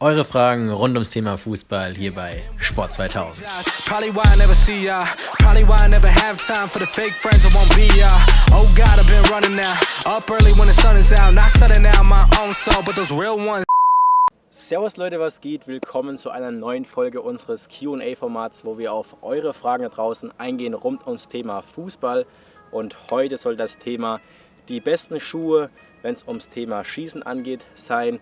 Eure Fragen rund ums Thema Fußball hier bei Sport 2000. Servus Leute, was geht? Willkommen zu einer neuen Folge unseres Q&A-Formats, wo wir auf eure Fragen da draußen eingehen rund ums Thema Fußball. Und heute soll das Thema die besten Schuhe, wenn es ums Thema Schießen angeht, sein.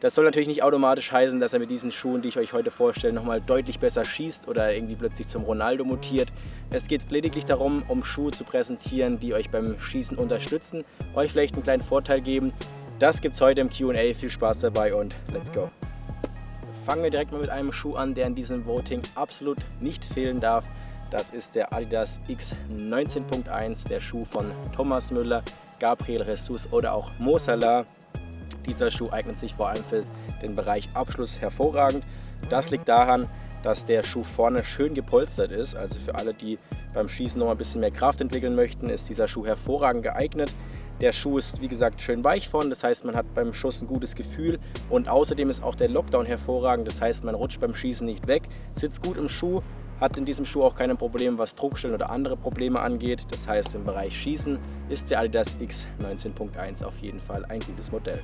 Das soll natürlich nicht automatisch heißen, dass er mit diesen Schuhen, die ich euch heute vorstelle, nochmal deutlich besser schießt oder irgendwie plötzlich zum Ronaldo mutiert. Es geht lediglich darum, um Schuhe zu präsentieren, die euch beim Schießen unterstützen, euch vielleicht einen kleinen Vorteil geben. Das gibt es heute im Q&A. Viel Spaß dabei und let's go! Fangen wir direkt mal mit einem Schuh an, der in diesem Voting absolut nicht fehlen darf. Das ist der Adidas X19.1, der Schuh von Thomas Müller, Gabriel Jesus oder auch Mo Salah. Dieser Schuh eignet sich vor allem für den Bereich Abschluss hervorragend. Das liegt daran, dass der Schuh vorne schön gepolstert ist. Also für alle, die beim Schießen noch ein bisschen mehr Kraft entwickeln möchten, ist dieser Schuh hervorragend geeignet. Der Schuh ist wie gesagt schön weich vorne, das heißt man hat beim Schuss ein gutes Gefühl und außerdem ist auch der Lockdown hervorragend, das heißt man rutscht beim Schießen nicht weg, sitzt gut im Schuh, hat in diesem Schuh auch keine Probleme, was Druckstellen oder andere Probleme angeht. Das heißt im Bereich Schießen ist der Adidas X 19.1 auf jeden Fall ein gutes Modell.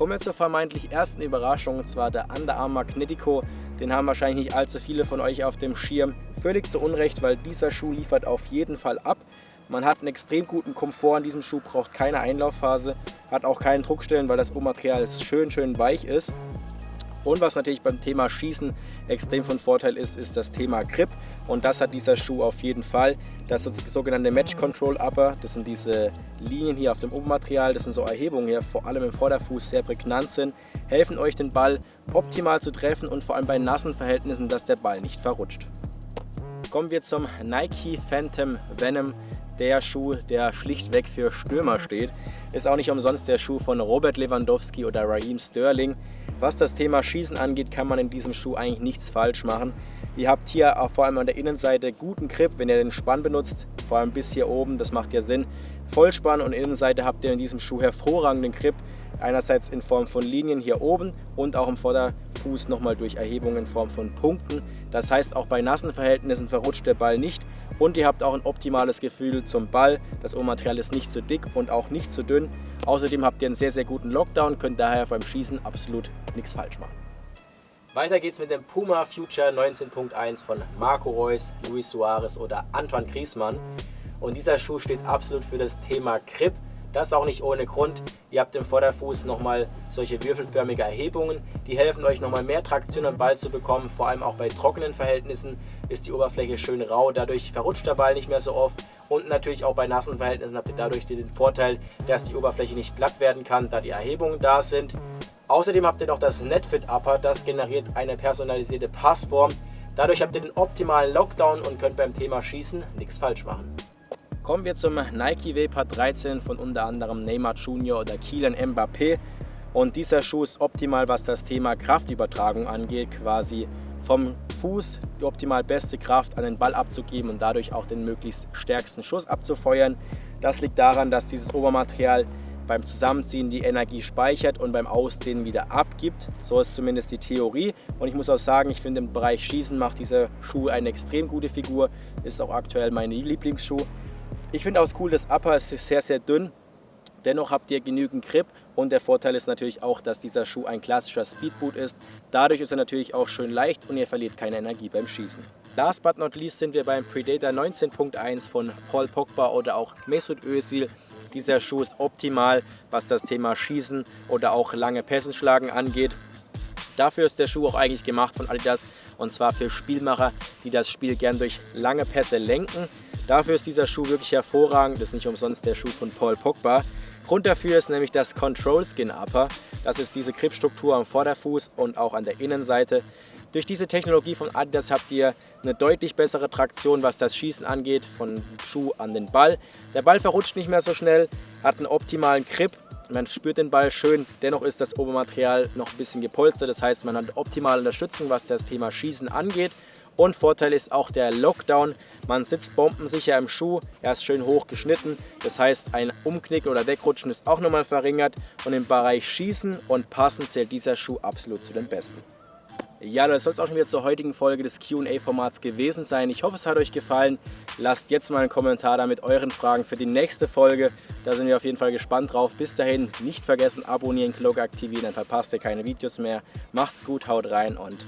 Kommen wir zur vermeintlich ersten Überraschung, und zwar der Under Armour Magnetico. Den haben wahrscheinlich nicht allzu viele von euch auf dem Schirm. Völlig zu Unrecht, weil dieser Schuh liefert auf jeden Fall ab. Man hat einen extrem guten Komfort in diesem Schuh, braucht keine Einlaufphase, hat auch keinen Druckstellen, weil das Obermaterial schön, schön weich ist. Und was natürlich beim Thema Schießen extrem von Vorteil ist, ist das Thema Grip. Und das hat dieser Schuh auf jeden Fall. Das sogenannte Match Control Upper. Das sind diese Linien hier auf dem Obermaterial. Das sind so Erhebungen hier, vor allem im Vorderfuß, sehr prägnant sind. Helfen euch den Ball optimal zu treffen und vor allem bei nassen Verhältnissen, dass der Ball nicht verrutscht. Kommen wir zum Nike Phantom Venom der Schuh, der schlichtweg für Stürmer steht. Ist auch nicht umsonst der Schuh von Robert Lewandowski oder Raheem Sterling. Was das Thema Schießen angeht, kann man in diesem Schuh eigentlich nichts falsch machen. Ihr habt hier vor allem an der Innenseite guten Grip, wenn ihr den Spann benutzt, vor allem bis hier oben, das macht ja Sinn. Vollspann und Innenseite habt ihr in diesem Schuh hervorragenden Grip. Einerseits in Form von Linien hier oben und auch im Vorderfuß nochmal durch Erhebungen in Form von Punkten. Das heißt, auch bei nassen Verhältnissen verrutscht der Ball nicht und ihr habt auch ein optimales Gefühl zum Ball. Das Ohrmaterial ist nicht zu dick und auch nicht zu dünn. Außerdem habt ihr einen sehr, sehr guten Lockdown, könnt daher beim Schießen absolut nichts falsch machen. Weiter geht's mit dem Puma Future 19.1 von Marco Reus, Luis Suarez oder Antoine Griezmann. Und dieser Schuh steht absolut für das Thema Grip. Das auch nicht ohne Grund. Ihr habt im Vorderfuß nochmal solche würfelförmige Erhebungen. Die helfen euch nochmal mehr Traktion am Ball zu bekommen. Vor allem auch bei trockenen Verhältnissen ist die Oberfläche schön rau. Dadurch verrutscht der Ball nicht mehr so oft. Und natürlich auch bei nassen Verhältnissen habt ihr dadurch den Vorteil, dass die Oberfläche nicht glatt werden kann, da die Erhebungen da sind. Außerdem habt ihr noch das Netfit Upper. Das generiert eine personalisierte Passform. Dadurch habt ihr den optimalen Lockdown und könnt beim Thema Schießen nichts falsch machen. Kommen wir zum Nike Vapor 13 von unter anderem Neymar Jr. oder Kylian Mbappé. Und dieser Schuh ist optimal, was das Thema Kraftübertragung angeht, quasi vom Fuß die optimal beste Kraft an den Ball abzugeben und dadurch auch den möglichst stärksten Schuss abzufeuern. Das liegt daran, dass dieses Obermaterial beim Zusammenziehen die Energie speichert und beim Ausdehnen wieder abgibt. So ist zumindest die Theorie. Und ich muss auch sagen, ich finde im Bereich Schießen macht dieser Schuh eine extrem gute Figur. Ist auch aktuell mein Lieblingsschuh. Ich finde auch cool, das Upper ist sehr, sehr dünn. Dennoch habt ihr genügend Grip und der Vorteil ist natürlich auch, dass dieser Schuh ein klassischer Speedboot ist. Dadurch ist er natürlich auch schön leicht und ihr verliert keine Energie beim Schießen. Last but not least sind wir beim Predator 19.1 von Paul Pogba oder auch Mesut Özil. Dieser Schuh ist optimal, was das Thema Schießen oder auch lange Pässenschlagen angeht. Dafür ist der Schuh auch eigentlich gemacht von Adidas und zwar für Spielmacher, die das Spiel gern durch lange Pässe lenken. Dafür ist dieser Schuh wirklich hervorragend. Das ist nicht umsonst der Schuh von Paul Pogba. Grund dafür ist nämlich das Control Skin Upper. Das ist diese Gripstruktur am Vorderfuß und auch an der Innenseite. Durch diese Technologie von Adidas habt ihr eine deutlich bessere Traktion, was das Schießen angeht, von Schuh an den Ball. Der Ball verrutscht nicht mehr so schnell, hat einen optimalen Grip, man spürt den Ball schön, dennoch ist das Obermaterial noch ein bisschen gepolstert, das heißt man hat optimale Unterstützung, was das Thema Schießen angeht Und Vorteil ist auch der Lockdown. Man sitzt bombensicher im Schuh, er ist schön hoch geschnitten. Das heißt, ein Umknick oder Wegrutschen ist auch nochmal verringert. Und im Bereich Schießen und Passen zählt dieser Schuh absolut zu den besten. Ja, das soll es auch schon wieder zur heutigen Folge des Q&A-Formats gewesen sein. Ich hoffe, es hat euch gefallen. Lasst jetzt mal einen Kommentar da mit euren Fragen für die nächste Folge. Da sind wir auf jeden Fall gespannt drauf. Bis dahin, nicht vergessen, abonnieren, Glocke aktivieren, dann verpasst ihr keine Videos mehr. Macht's gut, haut rein und